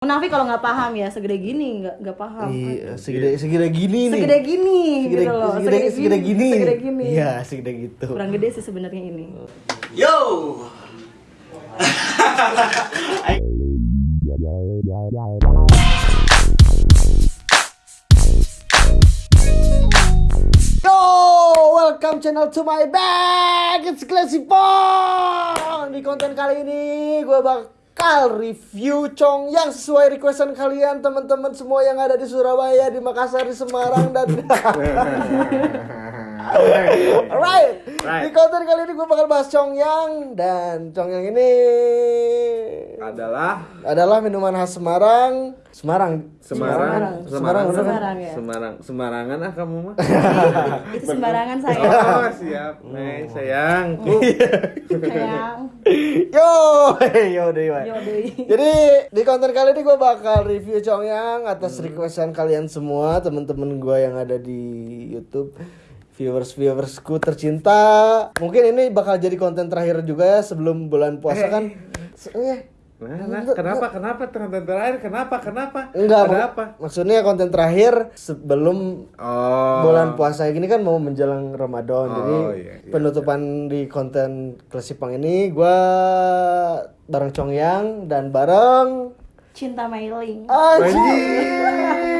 Munafik kalau nggak paham ya segede gini nggak nggak paham. Iya, segede segede gini nih. Segede gini segede, gitu loh. segede, segede gini. Segede gini. Iya, segede gitu. Kurang gede sih sebenarnya ini. Yo. Yo, welcome channel to my bag. It's Classy Pong. Di konten kali ini gue bakal review Chong yang sesuai requestan kalian teman-teman semua yang ada di Surabaya, di Makassar, di Semarang dan Alright. Di konten kali ini gue bakal bahas Chong yang dan Chong yang ini Adalah adalah minuman khas Semarang. Semarang. Semarang. Semarang. Semarang ya. Semarang. Semarangan ah kamu mah. Itu sembarangan saya. Oh, siap. Nih, sayangku. Sayang. Yo, yo deh. Yo. Jadi di konten kali ini gue bakal review Congyang atas requestan kalian semua teman-teman gue yang ada di YouTube viewers viewersku tercinta mungkin ini bakal jadi konten terakhir juga ya sebelum bulan puasa kan eh, Nah, nah, kenapa? Kenapa konten terakhir? Kenapa? Kenapa? enggak Ada mak- apa? maksudnya konten terakhir sebelum Oh. bulan puasa ini kan mau menjelang Ramadan Oh, jadi iya, iya, penutupan di konten Klasipang ini gua bareng Congyang dan bareng Cinta mailing. Anjing.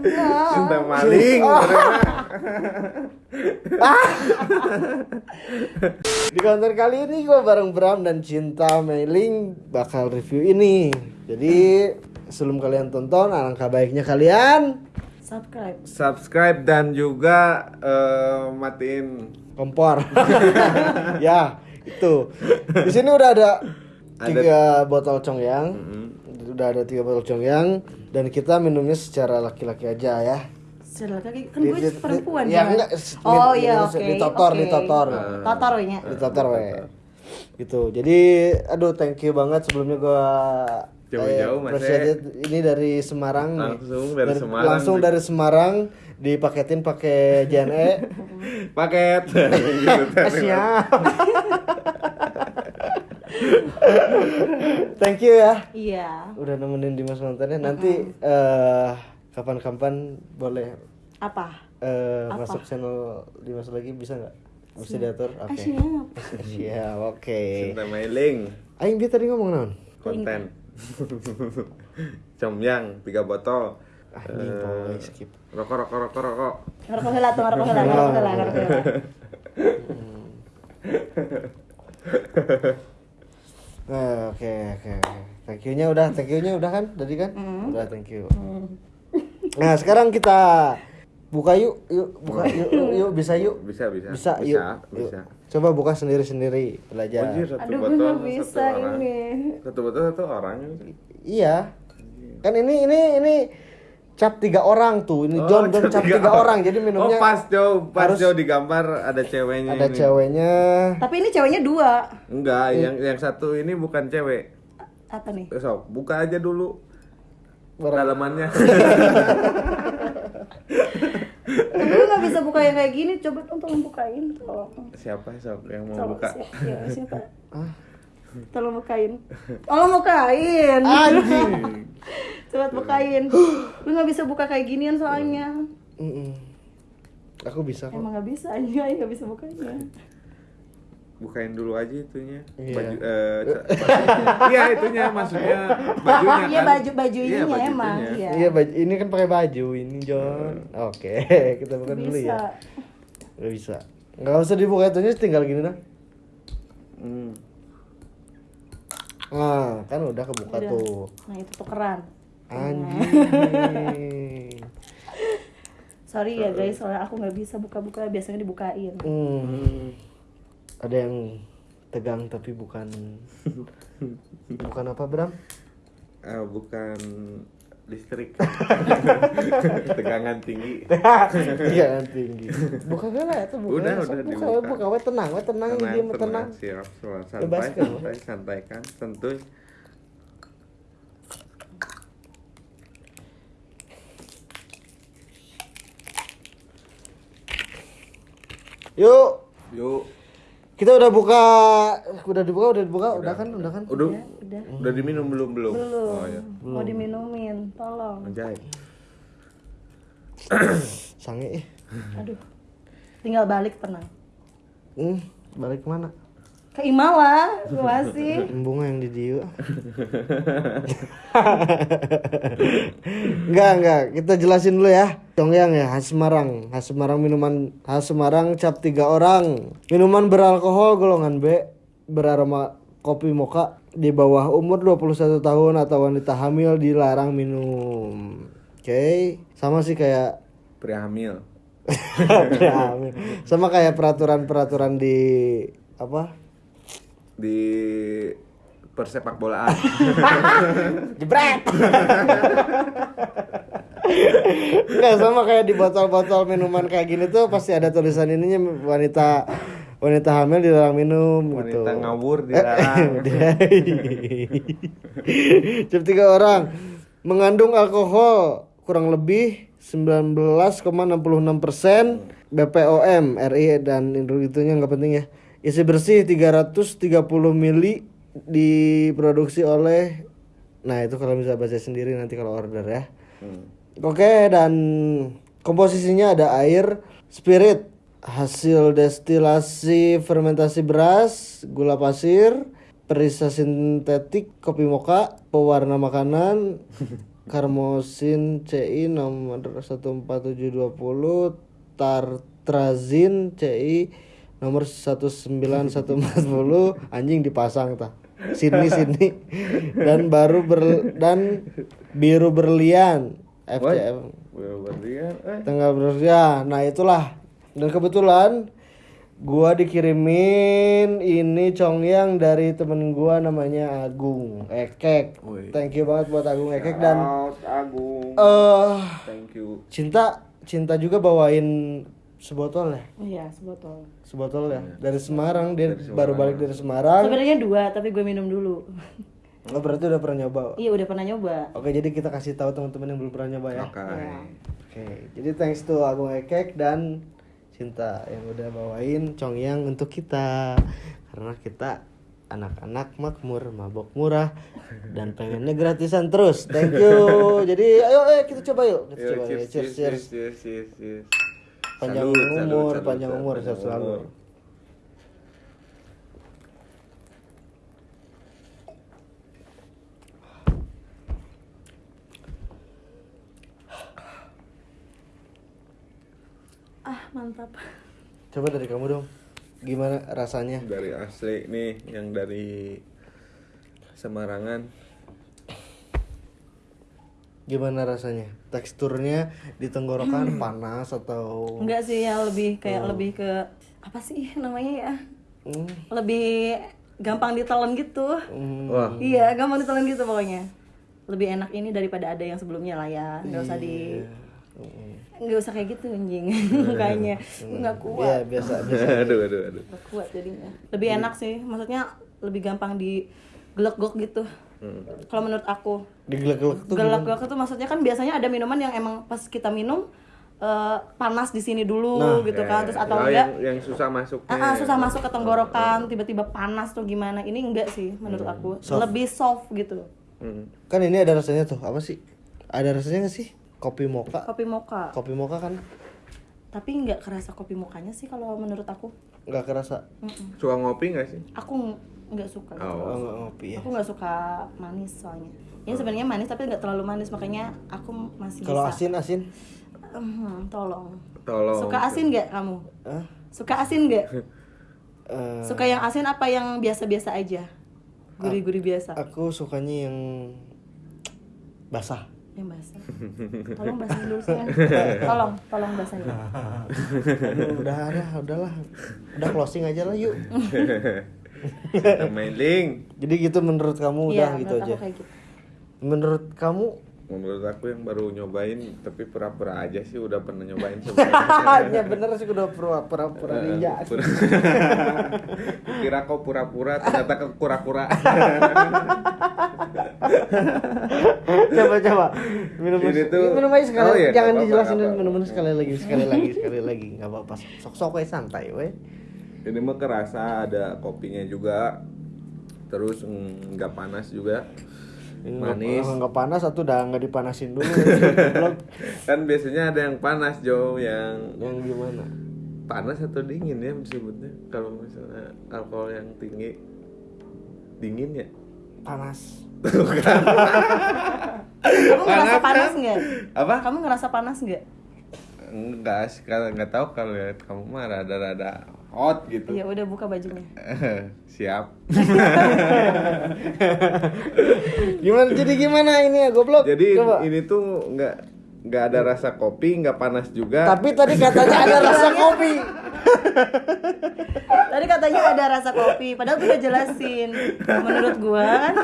Ah, enggak. Cinta maling. Di konten kali ini gue bareng Bram dan Cinta Mailing bakal review ini. Jadi sebelum kalian tonton, alangkah baiknya kalian Subscribe. Subscribe dan juga eh, matiin kompor. ya itu. Di sini udah ada tiga botol congyang. Udah ada tiga botol congyang dan kita minumnya secara laki-laki aja ya. Setelah kaki kan gue perempuan. ya, enggak, Oh iya oke. ditotor, ditotor. Totor ya. Ditotor we. Gitu. Jadi aduh thank you banget sebelumnya gua Jauh-jauh, eh, Mas, appreciate ini dari Semarang. Langsung dari Semarang. langsung dari Semarang dipaketin pakai JNE paket. Gitu, siap thank you ya. Iya. udah nemenin Dimas nontonnya. Nanti eh, kapan-kapan boleh Apa? eh, masuk channel Dimas lagi bisa nggak? Bisa diatur? Oke. Ah, siap. siap oke. Cinta mailing. Aing dia tadi ngomong naon? Konten. Comyang tiga botol. Ah ini boleh skip. rokok rokok rokok rokok. Ngerokok heula tuh, heula, ngerokok heula. Nah, oke oke oke. Thank you-nya udah, thank you-nya udah kan? Tadi kan? Udah, thank you. Nah, sekarang kita buka yuk, yuk buka yuk, yuk, yuk, bisa yuk. bisa bisa Bisa, bisa yuk. bisa yuk. Coba buka sendiri-sendiri, belajar. Anjir, satu Aduh, gue botol nggak bisa satu orang ini. satu botol satu orang Iya. Kan ini ini ini cap tiga orang tuh. Ini Oh, John John cap tiga, orang. Jadi minumnya oh pas jauh pas harus- jauh di gambar ada ceweknya ada ini. ceweknya. Tapi ini ceweknya dua. enggak yang yang satu ini bukan cewek Apa nih? Eh, sok buka aja dulu dalamannya Gue nggak bisa buka yang kayak gini. Coba dong tolong bukain, tolong. siapa sok yang mau Tolong, buka siapa? Ya, siapa? Tolong bukain. Tolong bukain. Anjing. Coba bukain. Gue nggak bisa buka kayak ginian soalnya. Mm-mm. Aku bisa kok. Emang nggak bisa, iya nggak bisa bukanya. bukain dulu aja itunya Iya. baju eh, iya itunya maksudnya bajunya Iya kan baju baju Iya, baju emang. Iya. Iya, baju ini kan pakai baju ini, John. Oke, kita buka dulu Bisa. ya. Gak bisa. Nggak usah dibuka itunya, tinggal gini dah. Hmm. Nah, kan udah kebuka Udah. tuh. Nah itu tukeran. Anjing. Sorry ya guys, soalnya aku nggak bisa buka-buka. Biasanya dibukain. Hmm. Ada yang tegang tapi bukan bukan apa, Bram? Eh, bukan listrik tegangan tinggi Iya, tinggi. Buka lah itu buka. Udah, udah buka, dibuka. buka, we tenang, we tenang, diam we tenang. siap siap. santai Bebaskan. santai santai kan santuy Yuk, yuk Kita udah buka, udah dibuka, udah dibuka, udah kan, udah kan? Udah, udah. udah diminum belum belum? Belum. Oh ya. Mau diminumin, tolong. Anjay. Sange eh. Aduh. Tinggal balik tenang. Hmm, balik ke mana? Ke Imala, masih. Bunga yang di Diu. enggak, enggak. Kita jelasin dulu ya. Congyang ya, khas Semarang. Khas Semarang minuman khas Semarang cap tiga orang. Minuman beralkohol golongan B beraroma kopi moka di bawah umur 21 tahun atau wanita hamil dilarang minum. Oke, sama sih kayak Pria hamil. hamil. sama kayak peraturan-peraturan di apa? Di persepak bolaan. Jebret. Enggak sama kayak di botol-botol minuman kayak gini tuh pasti ada tulisan ininya wanita wanita hamil dilarang minum gitu. Wanita ngawur dilarang. Cap tiga orang mengandung alkohol kurang lebih 19,66 persen BPOM RI dan itunya nggak penting ya. Isi bersih 330 mili diproduksi oleh Nah itu kalau bisa baca sendiri nanti kalau order ya. Hmm. Oke dan komposisinya ada air, spirit, hasil destilasi fermentasi beras, gula pasir, perisa sintetik, kopi moka, pewarna makanan, karmosin CI nomor 14720, tartrazin CI nomor 19140 anjing dipasang tah. Sini sini dan baru ber dan biru berlian FCM berlian. Eh. tanggal berlian nah itulah dan kebetulan gua dikirimin ini congyang dari temen gua namanya Agung Ekek Wih. thank you banget buat Agung Ekek dan Out, Agung. eh Thank you. cinta cinta juga bawain sebotol ya Iya, sebotol. sebotol ya dari Semarang dia baru balik dari Semarang Sebenarnya dua, tapi gue minum dulu. Oh, berarti udah pernah nyoba iya, udah pernah nyoba. oke jadi kita kasih tahu teman-teman yang belum pernah nyoba ya Oke. Oke, jadi thanks to Agung Ekek dan Cinta yang udah bawain Congyang untuk kita karena kita anak-anak makmur, mabok murah dan pengennya gratisan terus. Thank you. Jadi ayo eh kita coba yuk. Kita Yo, coba cheers, Cheers, cheers, cheers. cheers, cheers, cheers. Panjang Salut, umur, salut, panjang umur panjang sehat selalu. Ah, mantap. Coba dari kamu dong. Gimana rasanya? Dari asli nih, yang dari Semarangan. Gimana rasanya? Teksturnya di tenggorokan panas atau Enggak sih, yang lebih kayak lebih ke apa sih namanya ya? Hmm, Lebih gampang ditelan gitu. hmm, Wah, Iya, gampang ditelan gitu pokoknya. Lebih enak ini daripada ada yang sebelumnya lah ya. Nggak usah di hmm. Nggak usah kayak gitu anjing. Kayaknya nggak Iya, kuat. Biasa biasa. aduh, aduh, aduh. nggak kuat jadinya. Lebih enak sih. Maksudnya lebih gampang di gelek-gelek gitu. Hmm. kalau menurut aku. Digelek-gelek tuh gelek-gelek itu maksudnya kan biasanya ada minuman yang emang pas kita minum eh, panas di sini dulu Nah, gitu kan. terus atau Oh, enggak yang, yang susah masuknya. Ah, ah, susah masuk ke tenggorokan tiba-tiba panas tuh gimana. Ini enggak sih menurut aku. Lebih soft gitu. Hmm. Kan ini ada rasanya tuh, apa sih? Ada rasanya gak sih? Kopi moka. kopi mocha Kopi moka kan tapi nggak kerasa kopi mokanya sih kalau menurut aku nggak kerasa. Mm-mm. Suka ngopi gak sih? aku ng- nggak suka gitu. Oh. Oh, nggak ngopi ya. aku nggak suka manis soalnya ini sebenarnya manis tapi nggak terlalu manis makanya aku masih Kalau bisa asin asin. Mhm, tolong Tolong. suka asin nggak kamu Hah? suka asin nggak Eh, suka yang asin apa yang biasa-biasa aja gurih-gurih biasa aku sukanya yang basah. Yang basah tolong basahin dulu sayang tolong tolong basahin Aduh, udah ada, udahlah. Udah closing aja lah yuk. Main link. Jadi gitu menurut kamu udah iya gitu menurut aja. kayak gitu Menurut kamu Menurut aku yang baru nyobain tapi pura-pura aja sih udah pernah nyobain sebelumnya. ya bener sih udah pura-pura pura Eh, ninja. pura- Kira kau pura-pura ternyata ke kura-kura. coba coba minum Ini tuh- minum aja sekali Oh iya, jangan dijelasin nggak dulu apa-apa. minum sekali lagi sekali lagi sekali lagi nggak apa-apa sok sok aja santai we ini mah kerasa ada kopinya juga terus mm, nggak panas juga manis. nggak panas atau udah nggak dipanasin dulu. Kan biasanya ada yang panas Jo yang yang gimana? Panas atau dingin ya disebutnya kalau misalnya alkohol yang tinggi. Dingin ya? Panas. Kamu ngerasa Panas, panas kan? nggak? apa? Kamu ngerasa panas nggak? enggak sih kalau nggak tahu kalau lihat kamu mah rada-rada hot gitu Iya udah buka bajunya. siap gimana jadi gimana ini ya goblok jadi Coba. ini tuh nggak nggak ada rasa kopi nggak panas juga tapi tadi katanya ada rasa kopi Tadi katanya ada rasa kopi, padahal gue udah jelasin. Menurut gua kan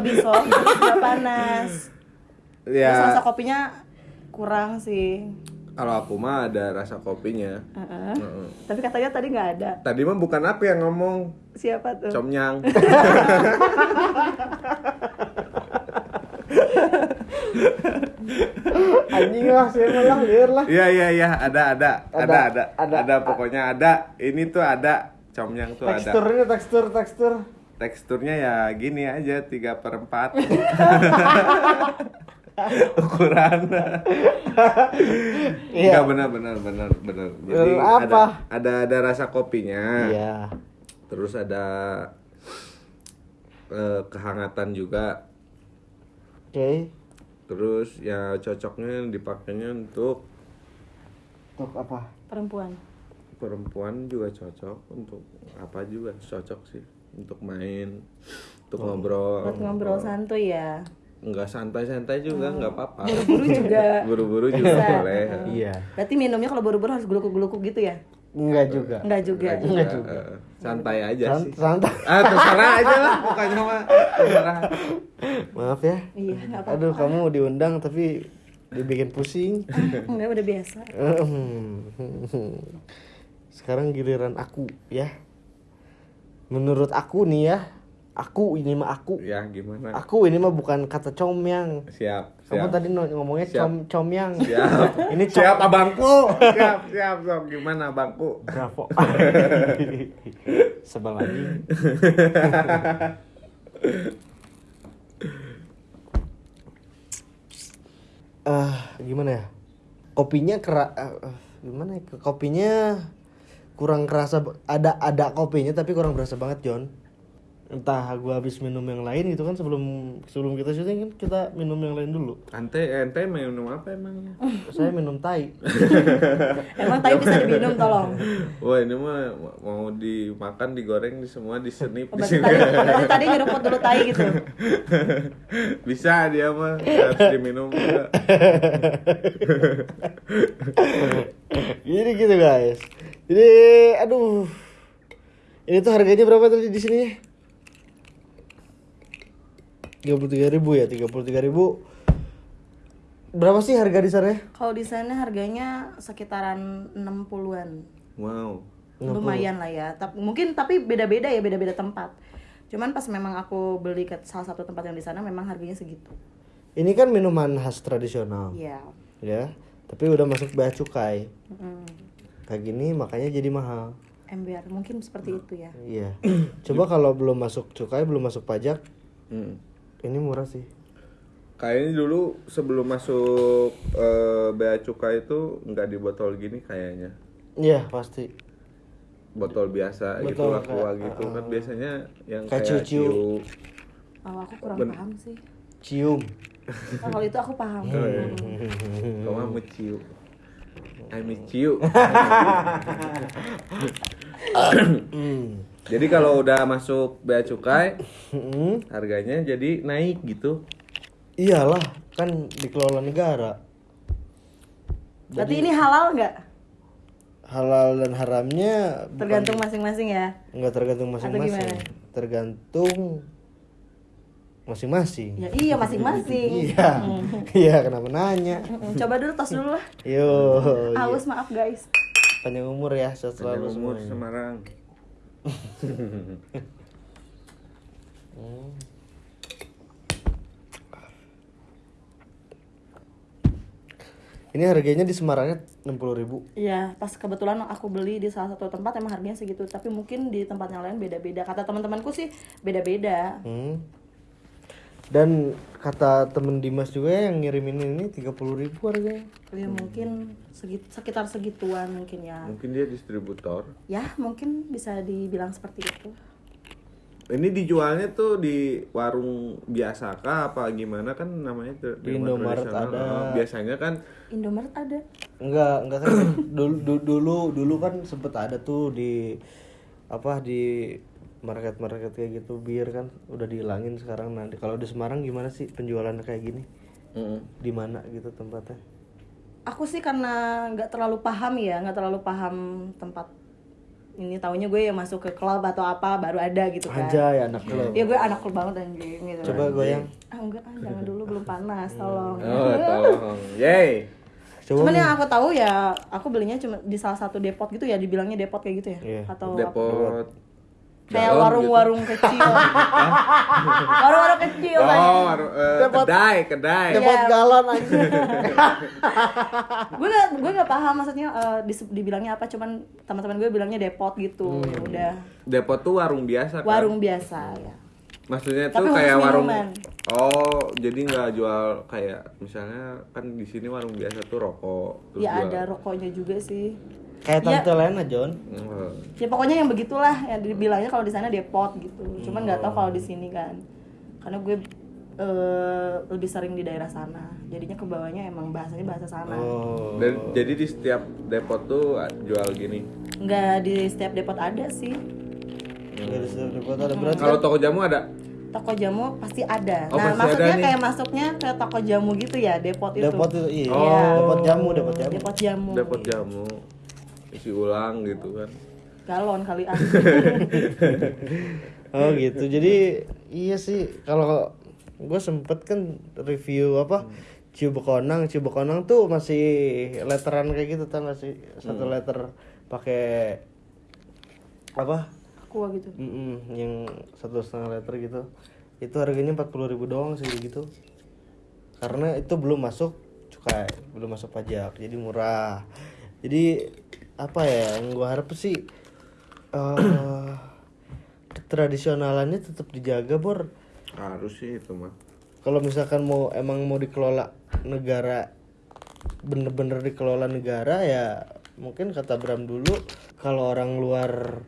lebih soft, nggak panas. Terus ya rasa kopinya kurang sih. Kalau aku mah ada rasa kopinya Heeh. Heeh. Tapi katanya tadi nggak ada. tadi mah bukan aku yang ngomong Siapa tuh? comnyang anjing lah saya malah liar lah Iya iya iya ada ada ada Ada, ada ada. pokoknya ada ini tuh ada comnyang tuh ada teksturnya tekstur tekstur teksturnya ya gini aja 3 per 4 ukuran Iya. Enggak benar benar benar benar jadi apa? ada ada ada rasa kopinya iya terus ada eh, kehangatan juga oke terus ya cocoknya dipakainya untuk untuk apa Perempuan. perempuan juga cocok untuk apa juga cocok sih untuk main untuk Oh. ngobrol Buat ngobrol santuy ya. Nggak santai-santai juga nggak apa-apa. Buru-buru juga. buru-buru juga Bisa. boleh. Iya. Berarti minumnya kalau buru-buru harus gelukuk-gelukuk gitu ya? enggak juga. Enggak juga. Nggak juga, eh, santai aja Sant- sih. santai. Ah terserah aja lah pokoknya mah terserah. Maaf ya. Iya, enggak apa-apa. aduh kamu diundang tapi dibikin pusing. Enggak udah biasa. sekarang giliran aku ya. Menurut aku nih ya aku ini mah aku ya gimana aku ini mah bukan kata comyang siap kamu siap tadi no- ngomongnya Siap. com comyang siap ini com siap abangku siap siap sok gimana abangku Bravo. Sebel lagi. Ah, gimana ya? Kopinya kera eh, gimana ya? Kopinya kurang kerasa ada ada kopinya tapi kurang berasa banget, John. Entah gua habis minum yang lain gitu kan sebelum sebelum kita syuting kan kita minum yang lain dulu. ente ente minum apa emangnya Saya minum tai. Emang tai bisa diminum tolong. Wah ini mah mau dimakan, digoreng, di semua disenip di sini. tadi, tadi nyeruput dulu tai gitu. Bisa dia mah harus diminum juga. Jadi gitu guys. Jadi aduh. Ini tuh harganya berapa tadi di sini? Tiga puluh tiga ribu ya, tiga puluh tiga ribu. Berapa sih harga di sana? Kalau di sana harganya sekitaran 60-an. Wow. Lumayan lah ya. Tapi mungkin tapi beda-beda ya, beda-beda tempat. Cuman pas memang aku beli ke salah satu tempat yang di sana memang harganya segitu. Ini kan minuman khas tradisional, Iya. ya. Tapi udah masuk bea cukai. Mm. Kayak gini makanya jadi mahal. Ember mungkin seperti itu ya. Iya. Coba kalau belum masuk cukai, belum masuk pajak, Hmm. Ini murah sih. Kayaknya dulu sebelum masuk eh, bea cukai itu nggak di botol gini kayaknya. Iya pasti. Botol biasa gitu Botol aqua kayak- gitu kan biasanya yang Kayak kayak ciu-ciu. ciu. Oh, aku kurang Ben- paham sih. Cium. Oh, kalau itu aku paham. Kamu mau ciu. I miss you. Jadi kalau udah masuk bea cukai harganya jadi naik gitu. Iyalah, kan dikelola negara. Berarti ini halal nggak? Halal dan haramnya Tergantung masing-masing ya. nggak tergantung masing-masing. Tergantung masing-masing. Ya iya masing-masing. Iya. Iya, kenapa nanya? Mm, Coba dulu tos dulu lah. Yo. iya. Aus maaf guys. Panjang umur ya, sehat selalu umur semuanya. Semarang. Ini harganya di Semarangnya 60.000 ribu. Iya, pas kebetulan aku beli di salah satu tempat emang harganya segitu, tapi mungkin di tempat yang lain beda-beda. Kata teman-temanku sih beda-beda. Hmm. Dan kata temen Dimas juga yang ngirimin ini 30.000 ribu harganya. Ya mungkin segit- sekitar segituan mungkin ya. Mungkin dia distributor. Ya, mungkin bisa dibilang seperti itu. Ini dijualnya tuh di warung biasa kah apa gimana kan namanya tuh Di Indomaret ada. Oh, Biasanya kan Indomaret ada. Enggak, enggak kan dulu, dulu dulu dulu kan sempet ada tuh di apa di market-market kayak gitu bir kan udah dihilangin sekarang. Nanti kalau di Semarang gimana sih penjualannya kayak gini? Mm, di mana gitu tempatnya? Aku sih karena nggak terlalu paham ya, nggak terlalu paham tempat ini. Taunya gue yang masuk ke klub atau apa baru ada gitu kan. aja ya anak lo Ya gue anak klub banget anjing gitu. coba goyang. Ah enggak, ah, jangan dulu belum panas, tolong. oh tolong. Yay. Coba Cuman yang aku tahu ya, aku belinya cuma di salah satu depot gitu ya, dibilangnya depot kayak gitu ya, Iya. atau apa? Depot kayak warung-warung kecil, warung-warung kecil. gitu. oh waru- eh, kedai kedai depot Iya. galon aja gue gak gue gak paham maksudnya dis- dibilangnya apa, cuman teman-teman gue bilangnya depot gitu, ya udah depot tuh warung biasa kan warung biasa ya. maksudnya Tapi tuh kayak warung minuman. oh jadi nggak jual kayak misalnya kan di sini warung biasa tuh rokok terus Ya jual- ada rokoknya juga sih. Kayak Iya. tante Lena John Oh. Ya pokoknya yang begitulah yang dibilangnya kalau di sana depot gitu. Cuman nggak tahu kalau di sini kan. Karena gue eh, lebih sering di daerah sana. Jadinya ke bawahnya emang bahasanya bahasa sana. oh Dan jadi di setiap depot tuh jual gini. Nggak di setiap depot ada sih. dari setiap depot ada berarti Kalau toko jamu ada? Toko jamu pasti ada. Oh, nah, pasti maksudnya ada nih. kayak masuknya ke toko jamu gitu ya, depot itu. depot itu iya Oh. depot jamu depot jamu Depot jamu. Depot jamu. Isi ulang gitu kan. Galon kali ah. Oh gitu. Jadi iya sih kalau gue sempet kan review apa Bekonang, Ciu Bekonang tuh masih letteran kayak gitu tau gak sih? Satu letter pakai apa? Aqua gitu. Mm-mm, yang satu setengah liter gitu. Itu harganya 40.000 ribu doang sih gitu. Karena itu belum masuk cukai, belum masuk pajak, jadi murah. Jadi apa ya yang gue harap sih eh tradisionalannya tetap dijaga bor Harus sih itu mah. kalau misalkan mau emang mau dikelola negara bener-bener dikelola negara ya mungkin kata Bram dulu kalau orang luar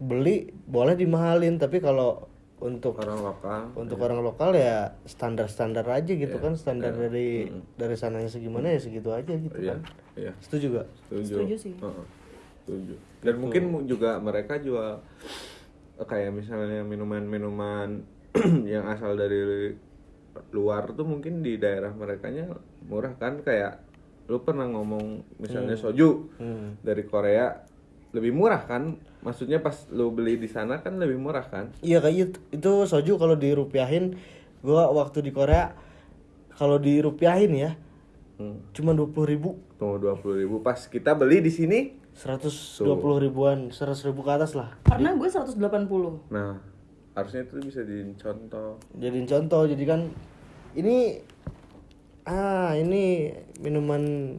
beli boleh dimahalin tapi kalau untuk Orang lokal. untuk orang lokal ya standar-standar aja gitu kan standar dari dari sananya segimana ya segitu aja gitu Iya, kan iya. setuju gak? Setuju. Setuju sih. Heeh. Setuju. Dan mungkin mu- juga mereka jual kayak misalnya minuman-minuman yang asal dari luar tuh mungkin di daerah merekanya murah kan kayak lu pernah ngomong misalnya soju Hmm. dari Korea lebih murah kan? Maksudnya pas lu beli di sana kan lebih murah kan? Iya kayak itu, itu soju kalau dirupiahin. Gua waktu di Korea kalau dirupiahin ya hmm. cuma dua puluh ribu. Tunggu dua ribu. Pas kita beli di sini 120 ribuan 100 ribu ke atas lah. Pernah gue 180. nah harusnya itu bisa dicontoh jadiin contoh jadi kan ini ah ini minuman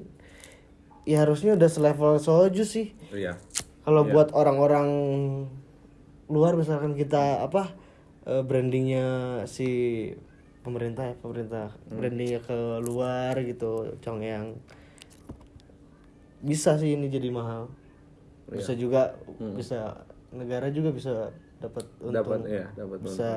ya harusnya udah selevel soju sih. Iya. Kalau buat orang-orang luar misalkan kita apa eh, brandingnya si pemerintah ya pemerintah brandingnya ke luar gitu Congyang bisa sih ini jadi mahal. Bisa juga bisa negara juga bisa dapat untung dapat ya dapat bisa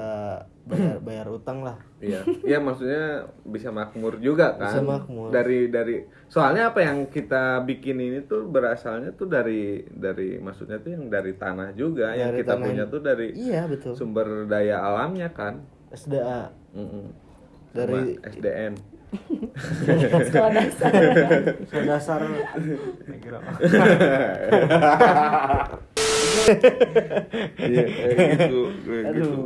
bayar bayar utang lah Iya, iya maksudnya bisa makmur juga kan. Bisa makmur. Dari dari soalnya apa yang kita bikin ini tuh berasalnya tuh dari dari maksudnya tuh yang dari tanah juga yang Dari kita tanah. punya tuh dari iya betul sumber daya alamnya kan. SDA Mm-mm. Dari- Sama SDN. Sekolah dasar. Soal dasar Iya, kayak gitu, kayak gitu. aduh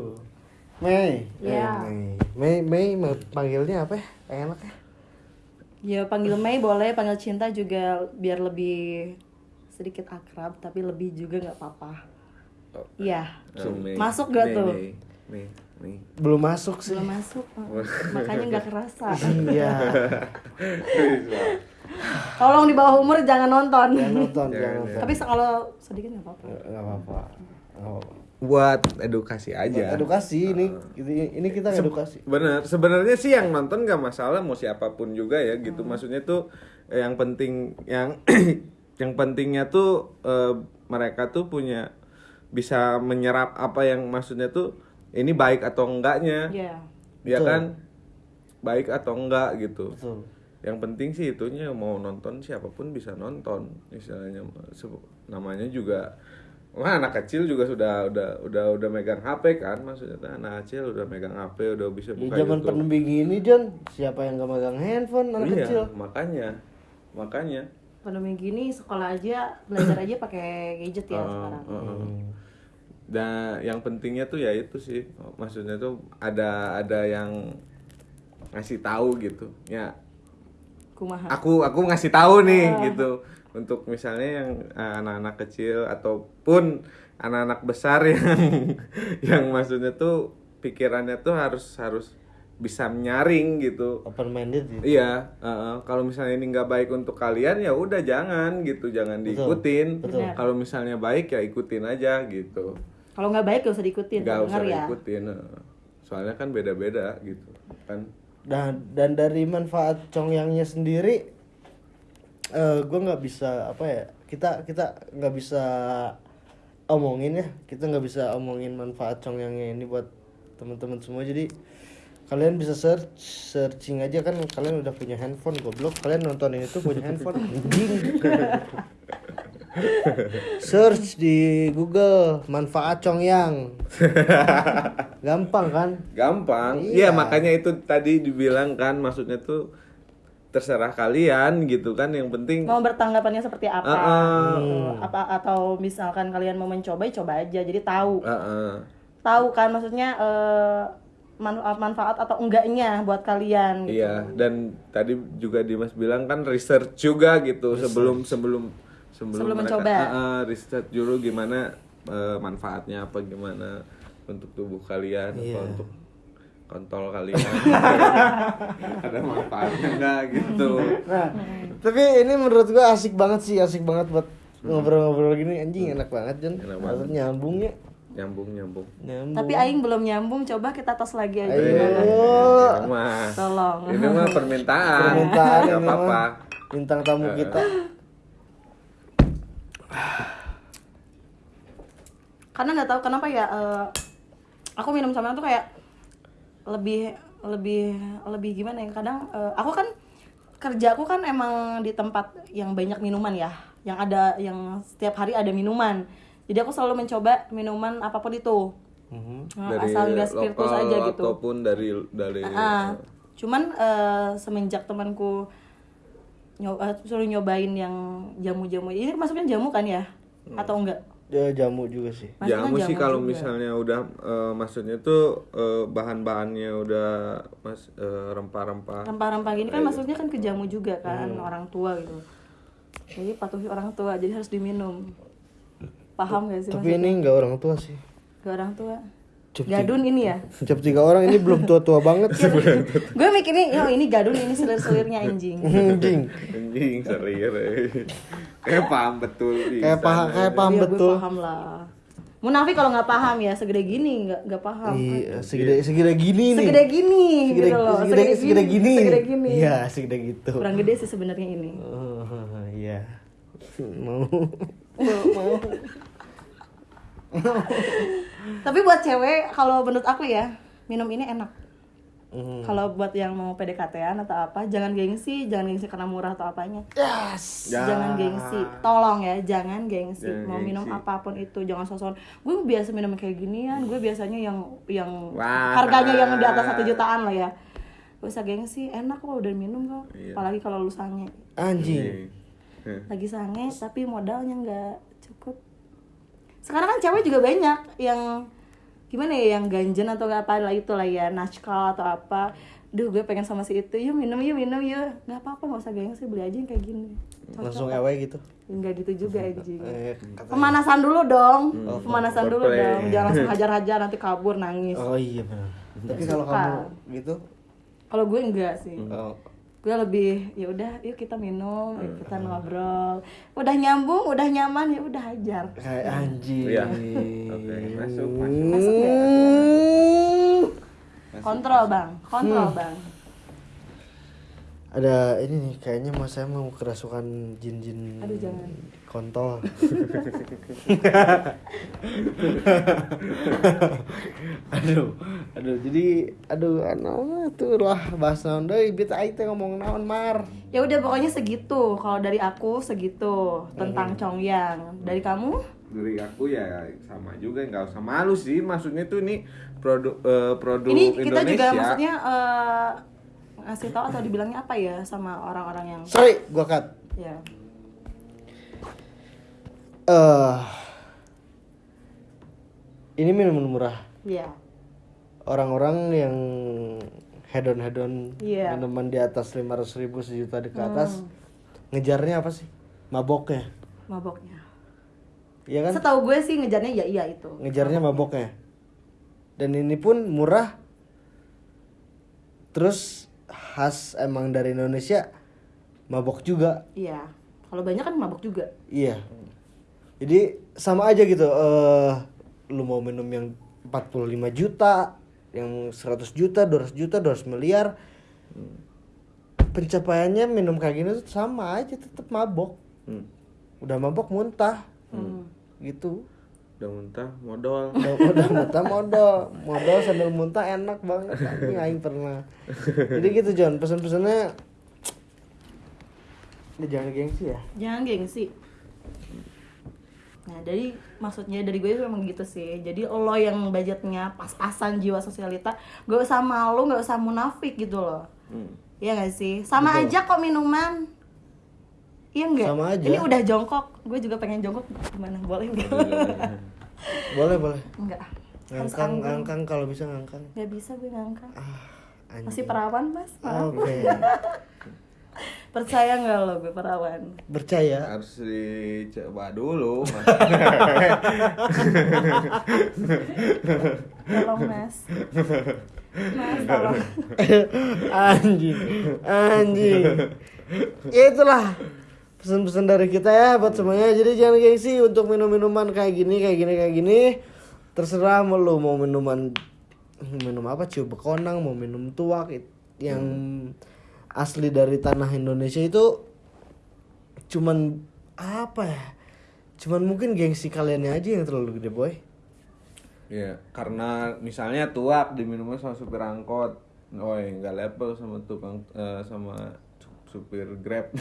Mei Iya. Eh, Mei Mei Mei panggilnya apa ya enak ya Ya panggil Mei boleh, panggil Cinta juga biar lebih sedikit akrab tapi lebih juga nggak apa-apa. Oh. Iya. Oh, Mei. Masuk gak Mei, tuh? Mei, Mei, Mei. belum masuk sih Belum masuk, makanya nggak kerasa. iya Tolong di bawah umur jangan nonton. Jangan nonton, Jangan, jangan nonton. Tapi kalau sedikit nggak apa-apa. Nggak apa-apa. Buat edukasi Buat aja Edukasi ini ini ini kita edukasi. bener sebenarnya sih yang nonton nggak masalah mau siapa pun juga ya gitu maksudnya tuh eh, yang penting yang yang pentingnya tuh eh, mereka tuh punya bisa menyerap apa yang maksudnya tuh ini baik atau enggaknya Iya. ya Betul. kan baik atau enggak gitu Betul. Yang penting sih itunya mau nonton siapa pun bisa nonton istilahnya Se- namanya juga Wah anak kecil juga sudah udah udah udah megang HP kan maksudnya tuh anak kecil udah megang HP udah bisa Di buka zaman YouTube. pandemi gini, John, siapa yang gak megang handphone anak iya, kecil? makanya makanya Pandemi gini sekolah aja belajar aja pakai gadget ya Uh, sekarang. uh, uh. Dan yang pentingnya tuh ya itu sih, maksudnya tuh ada ada yang ngasih tahu gitu. Ya, Kumaha. aku aku ngasih tahu nih gitu untuk misalnya yang eh, anak-anak kecil ataupun anak-anak besar yang yang maksudnya tuh pikirannya tuh harus harus bisa nyaring gitu. Open minded gitu. Iya, uh, kalau misalnya ini nggak baik untuk kalian ya udah jangan gitu, jangan diikutin. Betul. Kalau misalnya baik ya ikutin aja gitu, Kalau nggak baik gak usah diikutin. nggak usah ya. diikutin. uh. Soalnya kan beda-beda gitu, kan. Dan dan dari manfaat congyangnya sendiri, eh gue nggak bisa apa ya? Kita kita nggak bisa omongin ya. Kita nggak bisa omongin manfaat congyangnya ini buat teman-teman semua. Jadi kalian bisa search searching aja kan kalian udah punya handphone goblok kalian nontonin itu punya handphone anjing search di Google manfaat congyang gampang kan Gampang. Iya. Iya, makanya itu tadi dibilang kan, maksudnya tuh terserah kalian gitu kan. Yang penting Mau bertanggapannya seperti apa? Ah. gitu. Apa atau misalkan kalian mau mencoba, ya coba aja. Jadi tahu, uh, uh. tahu kan maksudnya eh, manfaat manfaat atau enggaknya buat kalian. Gitu. Iya, dan tadi juga Dimas bilang kan research juga gitu sebelum sebelum sebelum, Sebelum mereka mencoba. Ah, ah, research dulu gimana eh, manfaatnya apa gimana untuk tubuh kalian Iya. apa untuk kontol kalian. Ada manfaatnya enggak gitu. Nah, tapi ini menurut gua asik banget sih, asik banget buat ngobrol-ngobrol gini anjing enak banget Jon. Enak Harus nyambung ya. Nyambung nyambung. Nyambung. Tapi Aing belum nyambung, coba kita tos lagi aja. Ayo. gimana? Ini mah Tolong. ini mah permintaan. permintaan apa-apa. mah bintang tamu kita. Karena nggak tahu kenapa ya. eh, aku minum sama tuh kayak lebih lebih lebih gimana ya? Kadang eh, aku kan kerja aku kan emang di tempat yang banyak minuman ya, yang ada yang setiap hari ada minuman. Jadi aku selalu mencoba minuman apa pun itu. Mhm. Nah, asal nggak spiritus aja gitu. ataupun dari dari Ah, cuman eh, semenjak temanku nyoba suruh nyobain yang jamu-jamu ini masuknya jamu kan ya atau enggak Ya, jamu juga sih. Masuknya jamu sih kalau juga. misalnya udah eh, maksudnya tuh eh, bahan-bahannya udah mas eh, rempah-rempah. Rempah-rempah gini kan masuknya kan ke jamu juga kan orang tua gitu. Jadi patuhi orang tua jadi harus diminum. Paham gak sih Tapi ini nggak orang tua sih. ke orang tua Gadun ini ya Cap tiga orang ini belum tua-tua banget. gue mikirnya yo ini gadun ini selir-selirnya anjing Anjing. anjing selir eh. kayak paham betul Kayak paham sana. kayak paham Iya, betul. paham lah munafik kalau nggak paham ya segede gini nggak nggak paham Iya, segede segede gini nih. segede gini Segede, gitu loh segede, segede gini. segede gini Iya, segede gitu. kurang gede sih sebenarnya ini Oh, iya. Mau. tapi buat cewek kalau menurut aku ya minum ini enak Hmm. kalau buat yang mau PDKT-an atau apa jangan gengsi jangan gengsi karena murah atau apanya Yes. Ya. jangan gengsi tolong ya jangan gengsi Jangan mau minum gengsi. apa pun itu jangan sosokan gue biasa minum kayak ginian gue biasanya yang yang Wah. harganya yang di atas satu jutaan lah ya gak usah gengsi enak kok udah minum kok Iya. apalagi kalau lu sange Anjing. Eh. lagi sange tapi modalnya nggak cukup sekarang kan cewek juga banyak yang gimana ya yang ganjen atau apa lah itu lah ya nashkal atau apa. Duh gue pengen sama si itu. Yuk minum yuk minum yuk. Nggak apa-apa nggak usah gengsi beli aja yang kayak gini. Langsung ewe gitu. nggak gitu juga anjing. Eh, kata- pemanasan dulu dong. Hmm. pemanasan dulu foreplay. dong. jangan langsung hajar-hajar nanti kabur nangis. Oh iya benar. Tapi kalau kamu gitu, kalau gue enggak sih. Oh, gue lebih ya udah yuk kita minum yuk kita ngobrol udah nyambung udah nyaman ya udah hajar Kayak anjing. Iya. Oke, masuk, masuk. Masuk nggak? Hmm. kontrol bang kontrol bang Ada ini nih kayaknya mas saya mau kerasukan jin-jin Aduh, jangan. Kontol. aduh, aduh jadi aduh anak tuh lah bahas naon deui bit aing teh ngomong naon mar. ya udah pokoknya segitu. Kalau dari aku segitu. Tentang Congyang dari kamu? Dari aku ya sama juga. Nggak usah malu sih. Maksudnya tuh ini produk eh, produk ini kita Indonesia. juga maksudnya eh, ngasih tahu atau dibilangnya apa ya sama orang-orang yang Sorry, gua cut. ya Eh ini minuman murah. ya Orang-orang yang hedon hedon Iya. minuman di atas 500 ribu sejuta di ke atas ngejarnya apa sih? Maboknya, maboknya. Iya kan? setahu gue sih ngejarnya ya iya itu. Ngejarnya maboknya. Dan ini pun murah. Terus khas emang dari Indonesia mabok juga. Iya. Kalau banyak kan mabok juga. Iya jadi sama aja gitu eh lu mau minum yang 45 juta yang 100 juta 200 juta 200 miliar pencapaiannya minum kayak gini tuh sama aja tetap mabok. Hmm. udah mabok muntah. Hmm. gitu. Udah muntah modal. Udah, udah muntah modal. Modal sambil muntah enak banget. Ini aing pernah. Jadi gitu John pesan-pesannya. Ini jangan gengsi ya. Jangan gengsi nah dari maksudnya dari gue memang gitu sih. Jadi lo yang budgetnya pas-pasan jiwa sosialita gak usah malu gak usah munafik gitu loh. Hmm. Iya gak sih? Sama aja kok minuman. Iya enggak Sama aja. ini udah jongkok. Gue juga pengen jongkok. Gimana? Boleh enggak boleh boleh. Enggak. Ngangkang ngangkang. Kalau bisa ngangkang. Nggak bisa gue ngangkat ah anjing. masih perawan mas? Oke percaya nggak lo gue perawan percaya. Harus dicoba dulu tolong mas. Mas tolong. Anjing anjing. Ya itulah pesan-pesan dari kita ya buat semuanya. Jadi jangan gengsi untuk minum minuman kayak gini kayak gini kayak gini. Terserah mau lu mau minuman minum apa ciu bekonang mau minum tuak yang asli dari tanah Indonesia itu cuman apa ya cuman mungkin gengsi kaliannya aja yang terlalu gede boy Iya, karena misalnya tuak diminumnya sama supir angkot, oh nggak level sama tukang eh, sama su- supir grab.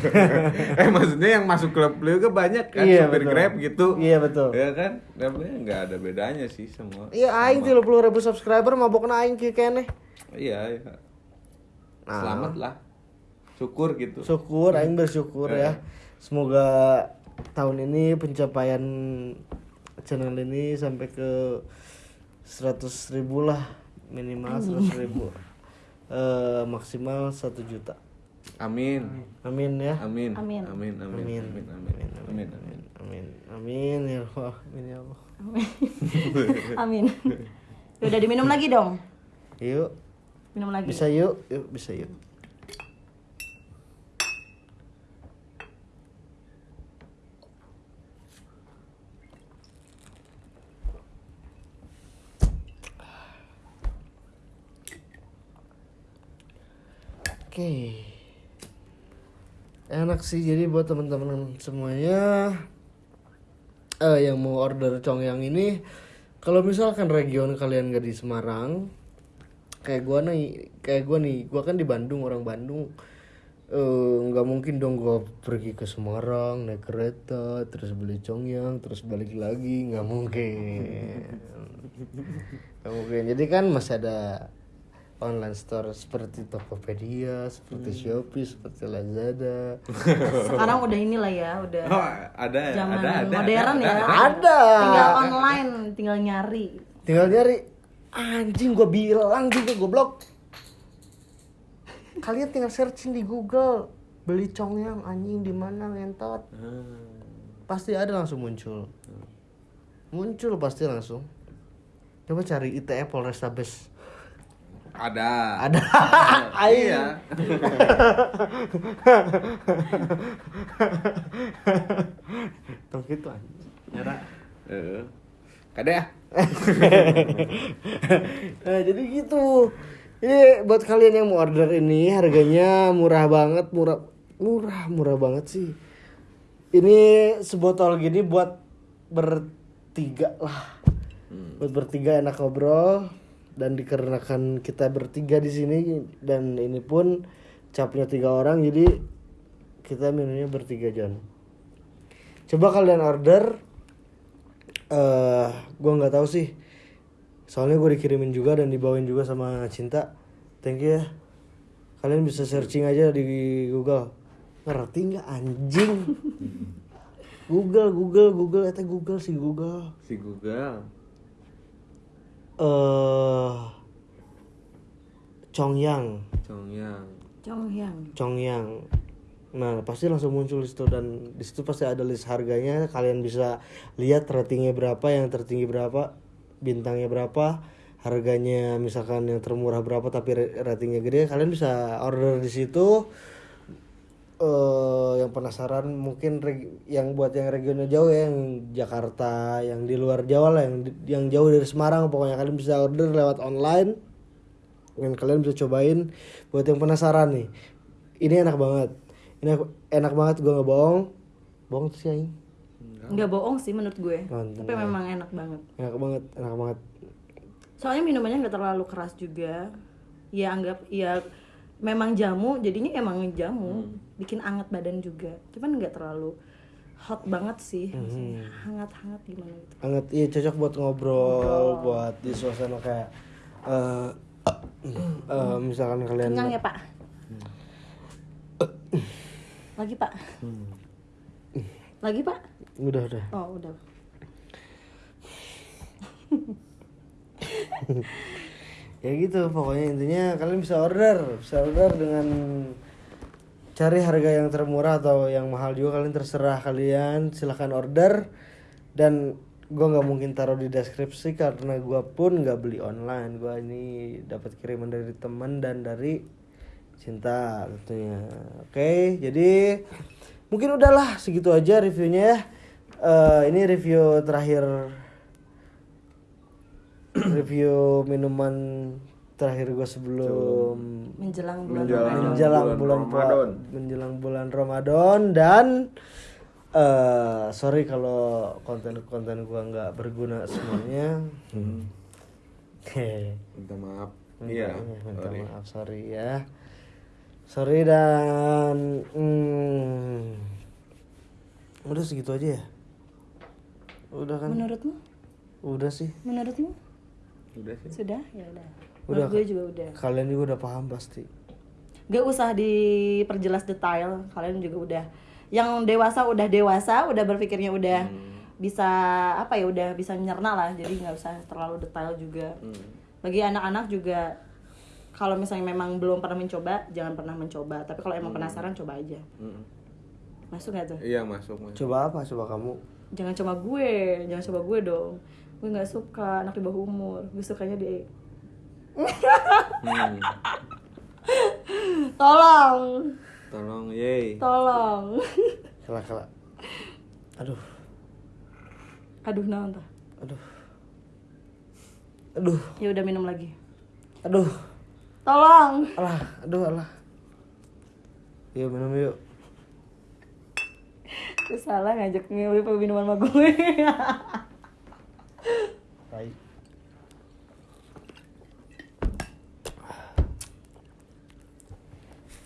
eh maksudnya yang masuk klub lu kan banyak kan Iya, supir betul. grab gitu. Iya, betul. Iya kan, levelnya nggak ada bedanya sih semua. iya aing tiga puluh ribu subscriber mabok aing keneh Iya, iya. Nah. Selamat lah. Syukur gitu. syukur aing bersyukur ya semoga tahun ini pencapaian channel ini sampai ke 100 ribu lah minimal 100 ribu Eh, maksimal satu juta Amin. amin ya Amin. Amin. Amin. Amin. Amin. Amin. Amin. Amin. Amin. amin amin ya Allah amin ya Allah amin udah diminum lagi dong yuk minum lagi bisa yuk yuk bisa yuk Oke. Enak sih jadi buat teman-teman semuanya eh yang mau order congyang ini kalau misalkan region kalian gak di Semarang kayak gua nih kayak gua nih gua kan di Bandung orang Bandung. Eh nggak mungkin dong gua pergi ke Semarang naik kereta terus beli congyang terus balik lagi nggak mungkin. Nggak mungkin. Jadi kan masih ada online store seperti Tokopedia seperti Shopee seperti Lazada. Sekarang udah inilah ya udah Oh, ada ya, zaman ada, ada, modern ada, ya. ada. Ada. tinggal online tinggal nyari. Tinggal nyari anjing gua bilang juga goblok kalian tinggal searching di Google beli congyang anjing di mana ngentot pasti ada langsung muncul muncul pasti langsung coba cari ITE Polrestabes Ada. Ada. Iya. Tong gitu anjing. Nyara. Kade ya? nah, jadi gitu. Ini buat kalian yang mau order ini harganya murah banget, murah murah murah banget sih. Ini sebotol gini buat bertiga lah. Buat bertiga enak ngobrol dan dikarenakan kita bertiga di sini dan ini pun capnya tiga orang jadi kita minumnya bertiga John. Coba kalian order eh gua nggak tahu sih. Soalnya gue dikirimin juga dan dibawain juga sama cinta. Thank you ya. Kalian bisa searching aja di Google. Ngerti nggak anjing? Google Google Google. Itu Google sih Google. Si Google. eh Chongyang. Congyang. Chongyang. Chongyang Nah, pasti langsung muncul di situ dan di situ pasti ada list harganya. Kalian bisa lihat ratingnya berapa, yang tertinggi berapa, bintangnya berapa, harganya misalkan yang termurah berapa tapi ra- ratingnya gede. Kalian bisa order di situ. eh yang penasaran mungkin yang buat yang regional jauh ya, yang Jakarta, yang di luar Jawa lah, yang yang jauh dari Semarang pokoknya kalian bisa order lewat online dan kalian bisa cobain buat yang penasaran nih ini enak banget ini enak- enak banget gue nggak bohong bohong tuh sih aing Nggak bohong sih menurut gue. Mantap. Tapi memang enak banget. enak banget enak banget Soalnya minumannya nggak terlalu keras juga. Ya anggap ya memang jamu, jadinya emang jamu. Bikin anget badan juga. Cuman nggak terlalu hot banget sih. Maksudnya hangat-hangat gimana gitu. hangat iya cocok buat ngobrol buat di suasana kayak eh eh, misalkan kalian Kenyang ya pak? Lagi pak? Lagi pak? udah udah Oh udah. ya gitu pokoknya intinya kalian bisa order bisa order dengan cari harga yang termurah atau yang mahal juga kalian terserah kalian silahkan order dan gua nggak mungkin taruh di deskripsi karena gua pun nggak beli online gua ini dapat kiriman dari teman dan dari cinta tentunya oke jadi mungkin udahlah segitu aja reviewnya ya Eh, ini review terakhir review minuman terakhir gue sebelum Menjelang bulan Menjelang Ramadan. menjelang bulan bulan, Ramadan. menjelang bulan Ramadan dan eh sorry kalau konten-konten gua nggak berguna semuanya. Hehe. Minta maaf. Iya. Minta sorry. maaf sorry ya. Sorry dan hmm, udah segitu aja ya. Udah kan? Menurutmu? Udah sih. Menurutmu? Udah sih. Sudah? Ya udah. Udah. Menurut gue juga udah. Kalian juga udah paham pasti. Gak usah diperjelas detail. Kalian juga udah. Yang dewasa udah dewasa, udah berpikirnya udah bisa apa ya udah bisa nyerna lah. Jadi nggak usah terlalu detail juga. Bagi anak-anak juga kalau misalnya memang belum pernah mencoba, jangan pernah mencoba. Tapi kalau emang penasaran, coba aja. Mm. Masuk gak tuh? Iya masuk masuk. Coba apa? Coba kamu. Jangan coba gue, jangan coba gue dong. Gue nggak suka anak di bawah umur. Gue sukanya di Hmm. Tolong, Tolong, yey. tolong. Kela kela. Aduh. Aduh, naon tah? Aduh. Aduh. Ya udah minum lagi. Aduh. Tolong. Alah, aduh alah. Yuk minum yuk. Gue salah ngajak milih minuman sama gue. Baik.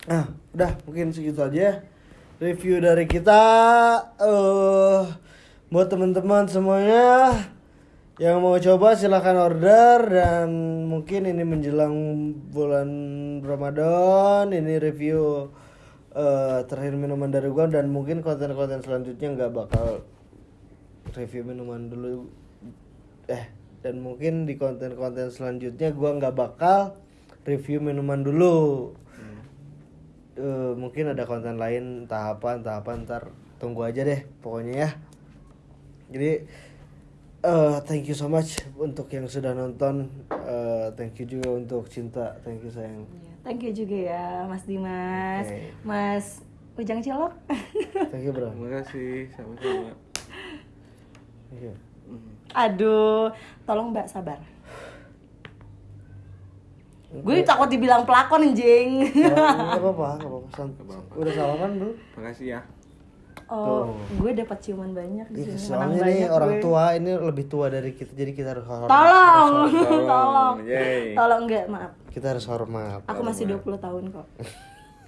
Nah, udah mungkin segitu aja review dari kita. eh buat teman-teman semuanya yang mau coba silahkan order dan mungkin ini menjelang bulan Ramadan ini review eh terakhir minuman dari gua dan mungkin konten-konten selanjutnya nggak bakal review minuman dulu. Eh dan mungkin di konten-konten selanjutnya gua nggak bakal review minuman dulu. Eh, mungkin ada konten lain tahapan tahapan ntar tunggu aja deh pokoknya ya. Jadi eh, thank you so much untuk yang sudah nonton. Eh, thank you juga untuk cinta. Thank you sayang. Iya, Thank you juga ya Mas Dimas, Oke. Mas Ujang Cilok. Thank you bro. Terima kasih sama-sama. Thank you. Aduh, tolong Mbak sabar. Gue takut dibilang pelakon anjing. Gak apa-apa, gak apa-apa. Udah salaman belum? Makasih ya. Oh, gue dapat ciuman banyak di sini. Menang soalnya nih banyak orang gue. tua ini lebih tua dari kita, jadi kita harus hormat. Tolong, Tolong. tolong. Yeay. Tolong enggak, maaf. Kita harus hormat. Aku masih 20 tahun kok.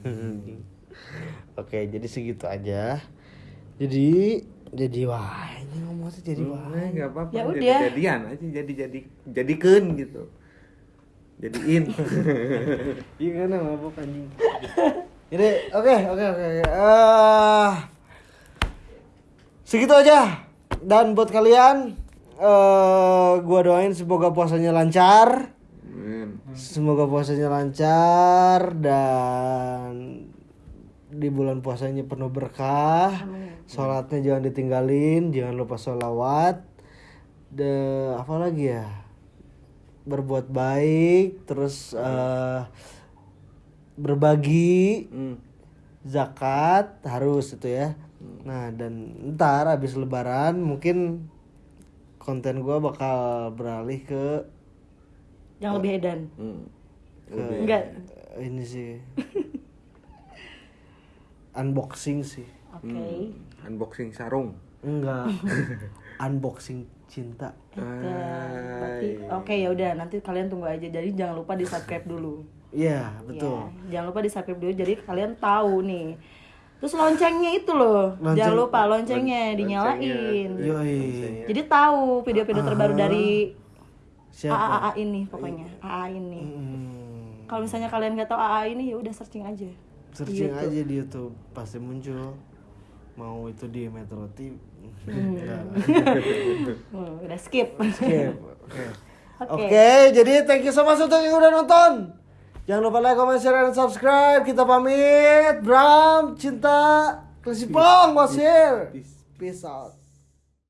Oke, jadi segitu aja. Jadi, jadi wah ini ngomongnya jadi wah. Nah, nggak apa-apa. Ya jadi udah. jadian aja jadi jadi jadikan gitu. Jadiin. Iya kan mabuk anjing. Jadi, oke, oke, oke. oke. Segitu aja. Dan buat kalian, eh gua doain semoga puasanya lancar. Amin. Semoga puasanya lancar dan di bulan puasanya penuh berkah. Sholatnya jangan ditinggalin, jangan lupa sholawat. De apa lagi ya? Berbuat baik, terus eh, berbagi, Hmm. Zakat harus itu ya. Nah dan ntar habis lebaran mungkin konten gua bakal beralih ke Yang lebih edan. Hmm. ke Enggak. ini sih unboxing sih Oke. Hmm. Unboxing sarung. enggak unboxing cinta Oke. Berarti oke ya udah nanti kalian tunggu aja. Jadi jangan lupa di-subscribe dulu. Iya betul Ya, jangan lupa di-subscribe dulu jadi kalian tahu nih. Terus loncengnya itu loh. Lonceng- Jangan lupa loncengnya dinyalain. yoi Jadi tahu video-video terbaru dari siapa AA ini pokoknya. AA ini. Hmm, Kalau misalnya kalian nggak tahu AA ini ya udah searching aja. searching aja di YouTube pasti muncul mau itu di Metro TV Enggak. Hmm, udah skip. Oke, oke. Oke. Oke, jadi thank you so much untuk yang udah nonton. Jangan lupa like, comment, share, dan subscribe. Kita pamit. Bram, cinta, Krisipong, Wasir. Peace out.